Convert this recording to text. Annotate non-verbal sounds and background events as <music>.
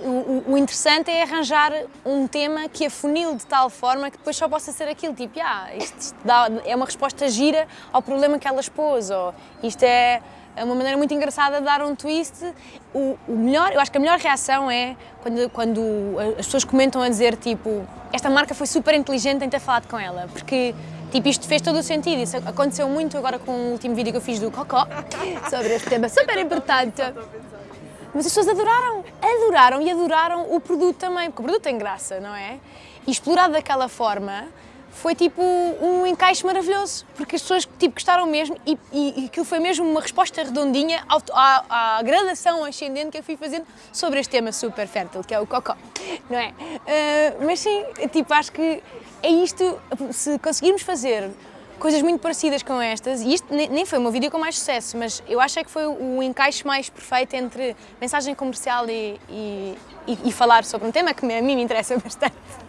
O, interessante é arranjar um tema que afunile de tal forma que depois só possa ser aquilo, tipo, ah, isto, isto dá, é uma resposta gira ao problema que ela expôs, ou isto é uma maneira muito engraçada de dar um twist. O, o, melhor, eu acho que a melhor reação é quando, quando as pessoas comentam a dizer, tipo, esta marca foi super inteligente em ter falado com ela, porque Tipo, isto fez todo o sentido. Isso aconteceu muito agora com o último vídeo que eu fiz do Cocó, <laughs> sobre este tema super importante. Mas as pessoas adoraram, adoraram e adoraram o produto também, porque o produto tem graça, não é? E explorado daquela forma, foi tipo um encaixe maravilhoso, porque as pessoas tipo, gostaram mesmo e, e, aquilo foi mesmo uma resposta redondinha à, à, gradação ascendente que eu fui fazendo sobre este tema super fértil, que é o cocó, não é? Uh, mas sim, tipo, acho que é isto, se conseguirmos fazer coisas muito parecidas com estas, e isto nem foi o meu vídeo com mais sucesso, mas eu acho é que foi o encaixe mais perfeito entre mensagem comercial e, e, e falar sobre um tema que a mim me interessa <laughs> bastante.